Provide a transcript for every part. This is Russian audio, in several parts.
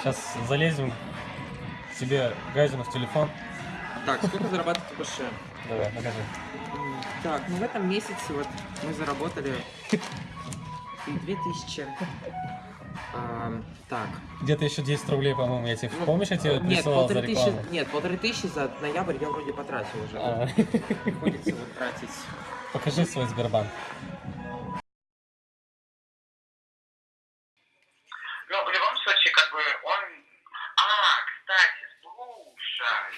Сейчас залезем себе Гайзину в телефон. Так, сколько зарабатываете по ше? Давай, покажи. Так, ну в этом месяце вот мы заработали 2000. Ам, так. Где-то еще 10 рублей, по-моему, я тебе... ну, Помнишь, я тебе Нет, присылал за тысячи, рекламу? нет, полторы тысячи за ноябрь я вроде потратил уже. А, Приходится вот тратить. Покажи свой Сбербанк. Ну, в любом случае, как бы он... А, кстати, слушай.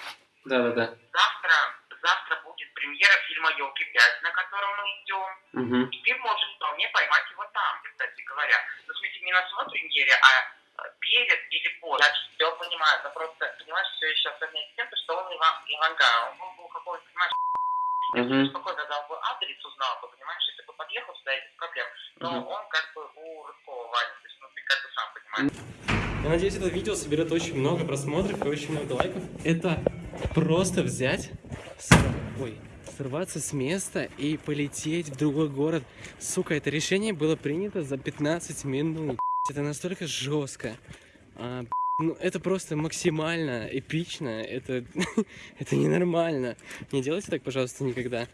Да-да-да. Завтра, завтра будет премьера фильма «Елки 5», на котором мы идем. Угу. И ты можешь вполне поймать его там, кстати говоря. Ну, в смысле, не на самой премьере, а э, перед или после. Я все понимаю, но просто, понимаешь, все еще особенно с тем, что он Иван, Иванга, он был, какой-то, понимаешь, я бы спокойно дал бы адрес, узнал бы, понимаешь, если бы подъехал сюда, без проблем. Но он как бы у Рыжкова Ваня, то есть, ну, ты как бы сам понимаешь. Я надеюсь, это видео соберет очень много просмотров и очень много лайков. Это просто взять, ой, сорваться с места и полететь в другой город. Сука, это решение было принято за 15 минут. Это настолько жестко. А, ну, это просто максимально эпично. Это, это ненормально. Не делайте так, пожалуйста, никогда.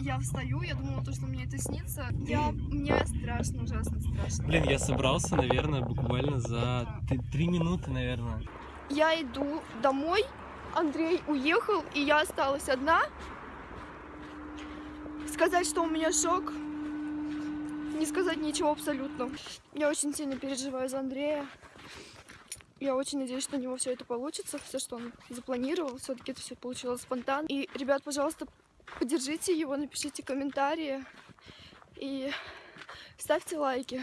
Я встаю, я думала, то, что мне это снится. Я... Мне страшно, ужасно страшно. Блин, я собрался, наверное, буквально за три минуты, наверное. Я иду домой, Андрей уехал, и я осталась одна. Сказать, что у меня шок, не сказать ничего абсолютно. Я очень сильно переживаю за Андрея. Я очень надеюсь, что у него все это получится, все, что он запланировал. Все-таки это все получилось спонтанно. И, ребят, пожалуйста, поддержите его, напишите комментарии и ставьте лайки.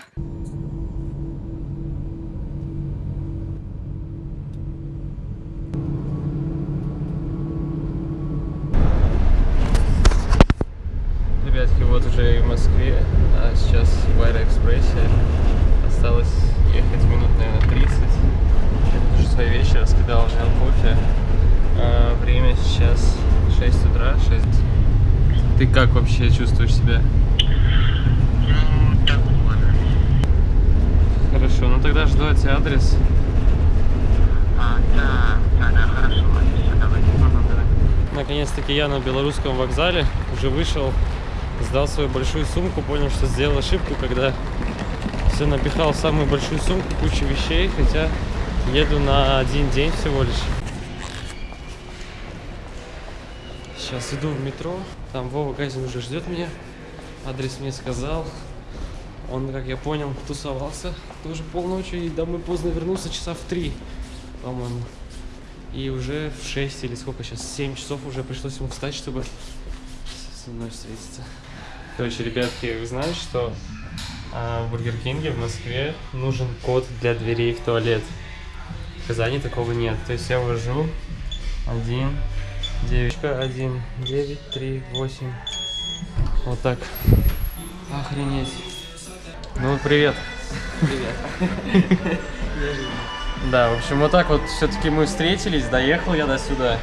Уже в Москве, а сейчас в Аэроэкспрессе. Осталось ехать минут, наверное, 30. Это уже свой вечер, раскидал, взял кофе. А, время сейчас 6 утра, 6. Ты как вообще чувствуешь себя? Ну. Хорошо, ну тогда жду от тебя адрес. А, да, да, да, хорошо, отлично, давай. Наконец-таки я на белорусском вокзале уже вышел, сдал свою большую сумку, понял, что сделал ошибку, когда все напихал в самую большую сумку, кучу вещей, хотя еду на один день всего лишь. Сейчас иду в метро, там Вова Газин уже ждет меня, адрес мне сказал. Он, как я понял, тусовался тоже полночи и домой поздно вернулся, часа в три, по-моему. И уже в 6 или сколько сейчас, 7 часов уже пришлось ему встать, чтобы со мной встретиться. Короче, ребятки, вы знаете, что а, в Бургер Кинге в Москве нужен код для дверей в туалет. В Казани такого нет. То есть я ввожу 1, 9, 1, 9, 3, 8. Вот так. Охренеть. Ну, привет. Привет. Да, в общем, вот так вот все-таки мы встретились, доехал я до сюда.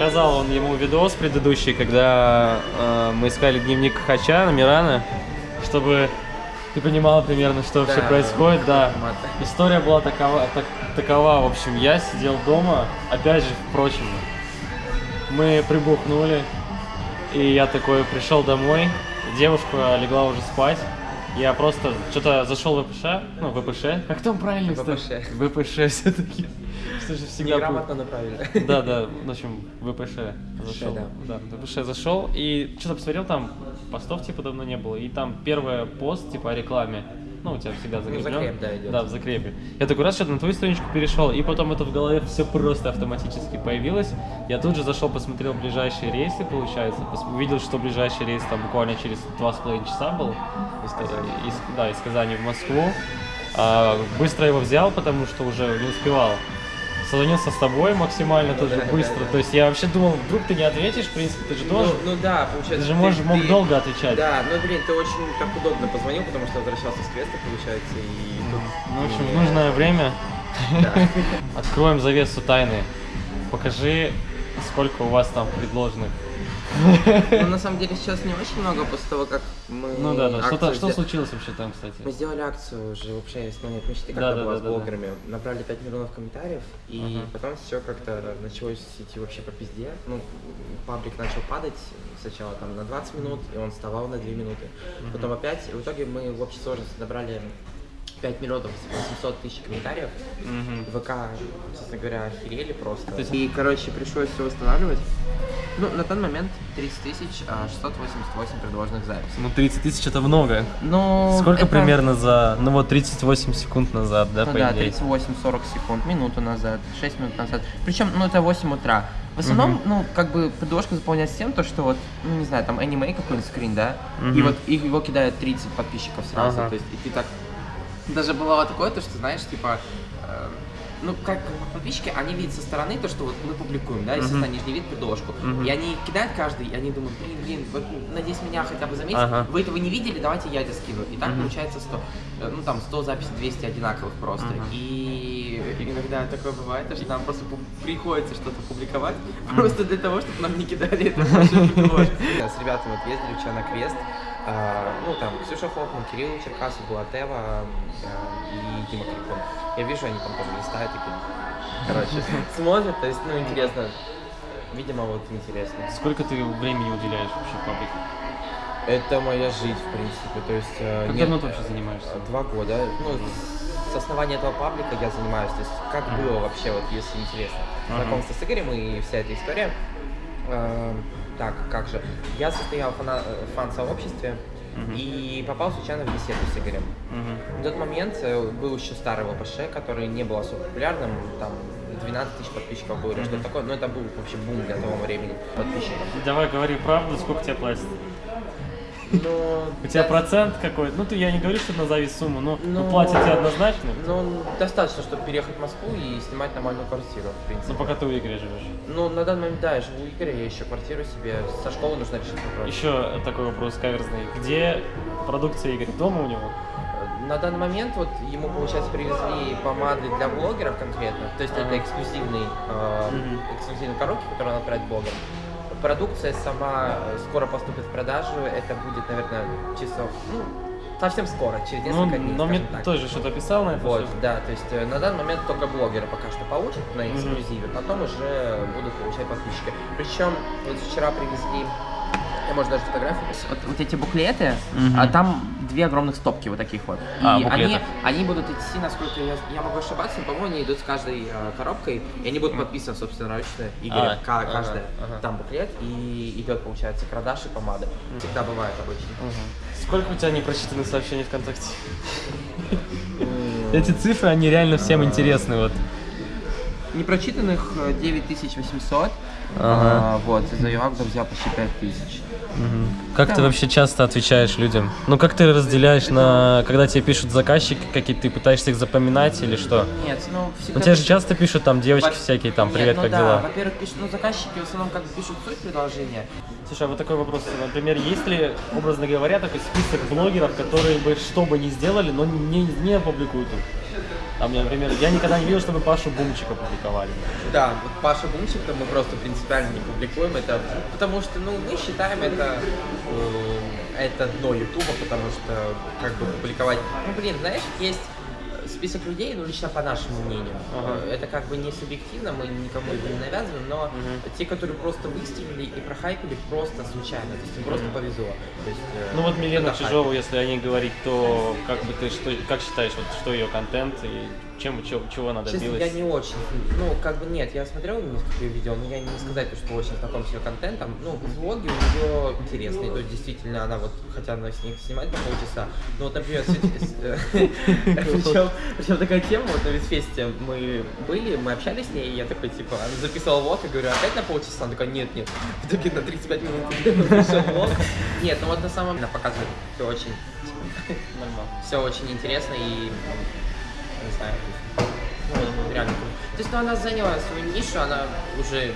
Показал он ему видос предыдущий, когда э, мы искали дневник Хача, Мирана, чтобы ты понимала примерно, что вообще Да, происходит, да. История была такова, так- такова, в общем, я сидел дома, опять же, впрочем, мы прибухнули, и я такой пришел домой, девушка легла уже спать, я просто что-то зашел в ВПШ, ну, ВПШ, как там правильно, кстати? ВПШ все-таки, что же всегда... Неграмотно направили. Да, да, в общем, ВПШ зашел. да. ВПШ зашел и что-то посмотрел, там постов типа давно не было. И там первый пост типа о рекламе. Ну, у тебя всегда закреплен. закреп, да, идет. Да, в закрепе. Я такой раз что-то на твою страничку перешел, и потом это в голове все просто автоматически появилось. Я тут же зашел, посмотрел ближайшие рейсы, получается. Увидел, что ближайший рейс там буквально через два с половиной часа был. Из Казани. Из, да, из Казани в Москву. А, быстро его взял, потому что уже не успевал. Созвонился с тобой максимально тоже да, да, быстро. да. То есть я вообще думал, вдруг ты не ответишь, в принципе, ты же Ну, должен. ну да, ты получается. же можешь, мог ты- долго отвечать. Да, ну блин, ты очень так удобно позвонил, потому что возвращался с квеста, получается, и тут... Ну, в общем, нужное время Да. откроем завесу тайны. Покажи Сколько у вас там предложенных? Ну, на самом деле, сейчас не очень много после того, как мы Ну да, да. Что, что случилось вообще там, кстати? Мы сделали акцию уже вообще с мечты, Да, когда да, была да, с да, да. блогерами. Набрали 5 миллионов комментариев, и Ага. потом все как-то началось идти вообще по пизде. Ну, паблик начал падать сначала там на 20 минут, и он вставал на 2 минуты. Потом опять, и в итоге мы в общей сложности набрали 5 миллионов 800 тысяч комментариев. Мгм. ВК, честно говоря, охерели просто. То есть- И, короче, пришлось все восстанавливать. Ну, на тот момент 30 тысяч а, 688 предложенных записей. Ну, 30 тысяч это много. Ну, Сколько это- примерно за, ну вот 38 секунд назад, да, Ну по да, идее? 38-40 секунд, минуту назад, 6 минут назад. Причем, ну это 8 утра. В основном, Мгм. ну, как бы предложка заполняется тем, то, что вот, ну, не знаю, там аниме какой-нибудь скрин, да, и Мгм. вот их, его кидают 30 подписчиков сразу, Ага. то есть, и ты так... Даже бывало такое, то, что, знаешь, типа, э, ну, как, подписчики, они видят со стороны то, что вот мы публикуем, да, естественно, Мгм. они же не видят предложку. И они кидают каждый, и они думают, блин, блин, вот, надеюсь, меня хотя бы заметят. Вы этого не видели, давайте я это скину. И так получается 100, э, ну, там, 100 записей, 200 одинаковых просто. И иногда такое бывает, что нам просто приходится что-то публиковать, просто для того, чтобы нам не кидали это. С ребятами вот ездили вчера на квест, ну, там, Ксюша Хоффман, Кирилл Черкасов, Булатева а, и Дима Крикун. Я вижу, они там тоже листают такие, короче, смотрят, то есть, ну, интересно. Видимо, вот интересно. Сколько ты времени уделяешь вообще паблику? Это моя жизнь, в принципе, то есть... э, Как нет, давно ты вообще занимаешься? Два года. Ну, с основания этого паблика я занимаюсь. То есть, как было вообще, вот, если интересно. Знакомство с Игорем и вся эта история. Так, как же. Я состоял в э, фан-сообществе Мгм. и попал случайно в беседу с Игорем. Мгм. В тот момент э, был еще старый ВПШ, который не был особо популярным, там 12 тысяч подписчиков было или Мгм. что-то такое, но это был вообще бум для того времени подписчиков. Давай говори правду, сколько тебе платят? Но... У тебя процент какой-то? Ну, ты, я не говорю, что назови сумму, но ну, Ну, платят тебе однозначно. Ну, достаточно, чтобы переехать в Москву и снимать нормальную квартиру, в принципе. Ну, пока ты у Игоря живешь. Ну, на данный момент, да, я живу у Игоря, я ищу квартиру себе, со школы нужно решить вопрос. Еще такой вопрос каверзный. Где продукция Игоря? Дома у него? На данный момент вот ему, получается, привезли помады для блогеров конкретно, то есть это эксклюзивный, э, эксклюзивные коробки, которые он отправит блогерам. Продукция сама э, скоро поступит в продажу, это будет, наверное, часов, ну, совсем скоро, через Ну, несколько дней, но мне так. тоже что-то писал на это. Вот, всё. да, то есть э, на данный момент только блогеры пока что получат на эксклюзиве, потом уже будут получать подписчики. Причем вот вчера привезли, я может даже фотографию. Вот, вот эти буклеты, Мгм. а там две огромных стопки вот таких вот. А, и они, они будут идти, насколько я, я могу ошибаться, но, по-моему, они идут с каждой э, коробкой, и они будут подписаны собственноручно, Игоря, А, ка- ага, каждая. ага. Там буклет, и идет, получается, продаж и помада. Всегда бывает обычно. Мгм. Сколько у тебя непрочитанных сообщений ВКонтакте? М, Эти цифры, они реально всем А. интересны. Вот. Непрочитанных э, 9800. Ага. А, вот, из-за юактов взял почти 5000. Как Да. ты вообще часто отвечаешь людям? Ну как ты разделяешь на, когда тебе пишут заказчики, какие ты пытаешься их запоминать или что? Нет, ну всегда... Ну тебе же часто пишут там девочки Во- всякие, там, Нет, привет, ну как да, дела? Во-первых, пишут, ну заказчики в основном как бы пишут суть предложения. Слушай, а вот такой вопрос. Например, есть ли, образно говоря, такой список блогеров, которые бы что бы ни сделали, но не, не опубликуют их? Там, например, я никогда не видел, чтобы Пашу Бумчика публиковали. Да, вот Паша Бумчика мы просто принципиально не публикуем это, потому что, ну, мы считаем это, э, это дно Ютуба, потому что, как бы, публиковать, ну, блин, знаешь, есть список людей, ну, лично по нашему мнению, Ага. Э, это как бы не субъективно, мы никому это не навязываем, но Мгм. те, которые просто выстрелили и прохайпили просто случайно, то есть им просто повезло. То есть, э, Ну вот Милена. Чижова, если о ней говорить, то как бы ты что, как считаешь, вот что ее контент и чем, чего, чего она Честно, я не очень, ну, как бы нет, я смотрел несколько ее видео, но я не сказать, что очень знаком с ее контентом. Ну, влоги у нее интересные, то есть действительно она вот, хотя она с них снимает по полчаса, но вот, например, причем, причем такая тема, вот на Витфесте мы были, мы общались с ней, и я такой, типа, она записала влог, и говорю, опять на полчаса? Она такая, нет, нет, в итоге на 35 минут написал влог. Нет, ну вот на самом деле она показывает все очень, Нормально. все очень интересно и не знаю, ну, реально круто. То есть, ну, она заняла свою нишу, она уже...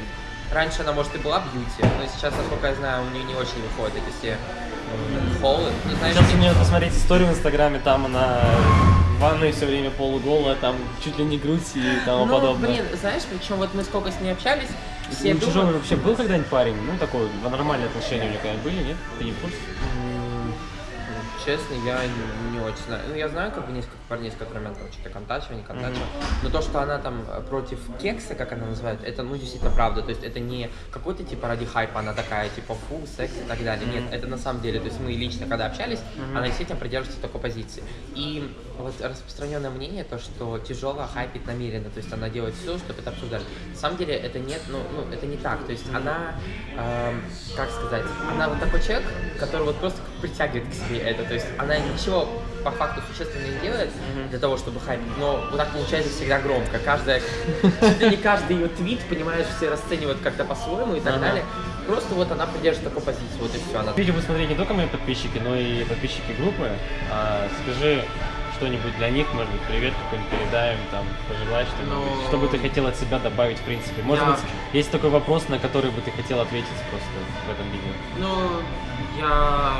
Раньше она, может, и была бьюти, но сейчас, насколько я знаю, у нее не очень выходят эти все м, холлы. Ну, знаешь, Сейчас у мне- нее посмотреть историю в Инстаграме, там она в ванной все время полуголая, там чуть ли не грудь и тому Ну, подобное. блин, знаешь, причем вот мы сколько с ней общались, все У думают- чужого вообще был когда-нибудь парень? Ну, такой, нормальные отношения у него когда-нибудь были, нет? Ты не в курсе? Честно, я не, очень знаю. Ну, я знаю как бы несколько парней, с которыми она там что-то контачила, не контачила. Но то, что она там э, против кекса, как она называет, это, ну, действительно правда. То есть это не какой-то, типа, ради хайпа она такая, типа, фу, секс и так далее. Нет, это на самом деле. То есть мы лично, когда общались, она действительно придерживается такой позиции. И вот распространенное мнение, то, что тяжело хайпит намеренно. То есть она делает все, чтобы это обсуждали. На самом деле это нет, ну, ну это не так. То есть она, эм, как сказать, она вот такой человек, который вот просто притягивает к себе это. То есть она ничего по факту существенно не делает для того, чтобы хайпить, но вот так получается всегда громко. Каждая, чуть ли не каждый ее твит, понимаешь, все расценивают как-то по-своему и так Ага. далее. Просто вот она придерживает такую позицию, вот и все. Она Видео смотреть не только мои подписчики, но и подписчики группы. А, скажи что-нибудь для них, может быть, привет какой-нибудь передаем, там, пожелай что-нибудь. Ну, Что бы ты хотел от себя добавить, в принципе? Может я- быть, есть такой вопрос, на который бы ты хотел ответить просто в этом видео? Ну, я,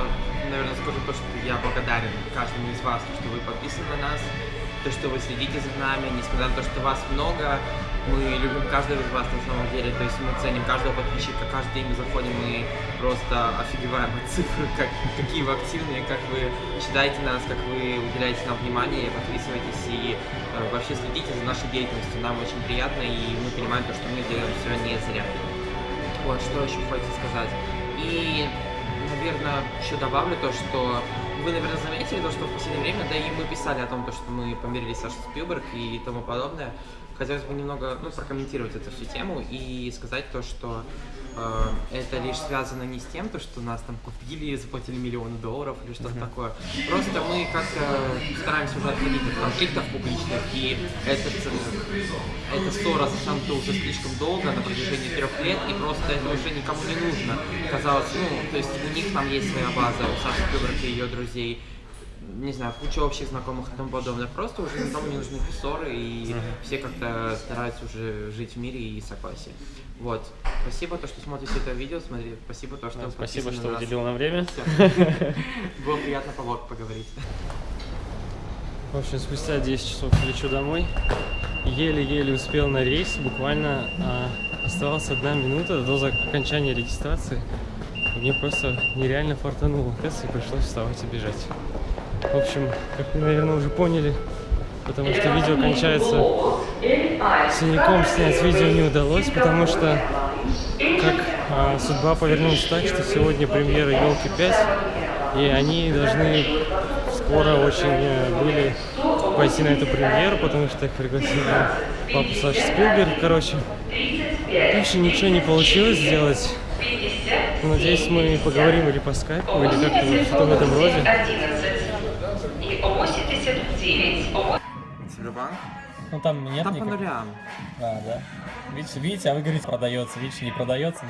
наверное, скажу то, что я благодарен каждому из вас, что вы подписаны на нас, то, что вы следите за нами, несмотря на то, что вас много, мы любим каждого из вас на самом деле, то есть мы ценим каждого подписчика, каждый день мы заходим и просто офигеваем от цифр, как, какие вы активные, как вы читаете нас, как вы уделяете нам внимание, подписывайтесь и э, вообще следите за нашей деятельностью, нам очень приятно и мы понимаем то, что мы делаем все не зря. Вот, что еще хочется сказать. И, наверное, еще добавлю то, что вы, наверное, заметили то, что в последнее время, да и мы писали о том, то, что мы помирились с Сашей Спилберг и тому подобное. Хотелось бы немного ну, прокомментировать эту всю тему и сказать то, что это лишь связано не с тем, то, что нас там купили, заплатили миллионы долларов или что-то такое. Просто мы как-то стараемся уже отходить от конфликтов публичных, и этот, э, эта ссора затянута уже слишком долго, на протяжении трех лет, и просто это уже никому не нужно. Казалось, ну, то есть у них там есть своя база, у Саши Спилберг и ее друзей, не знаю, куча общих знакомых и тому подобное. Просто уже никому не нужны ссоры, и все как-то стараются уже жить в мире и согласии. Вот. Спасибо, то, что смотрите это видео, смотри, спасибо, то, что Да, Спасибо, что на уделил нам время. Было приятно по поговорить. В общем, спустя 10 часов лечу домой. Еле-еле успел на рейс. Буквально а, оставалась одна минута до окончания регистрации. И мне просто нереально фартануло. И пришлось вставать и бежать. В общем, как вы, наверное, уже поняли, потому что видео кончается синяком, снять видео не удалось, потому что как а, судьба повернулась так, что сегодня премьера елки 5, и они должны скоро очень э, были пойти на эту премьеру, потому что их пригласил папа Саша Спилберг, короче. Дальше ничего не получилось сделать. Надеюсь, мы поговорим или по скайпу, или как-то вот что-то в этом роде. и 89. Сбербанк? Ну там нет Там по нулям. А, да. Видите, видите, а вы говорите, продается, видите, не продается.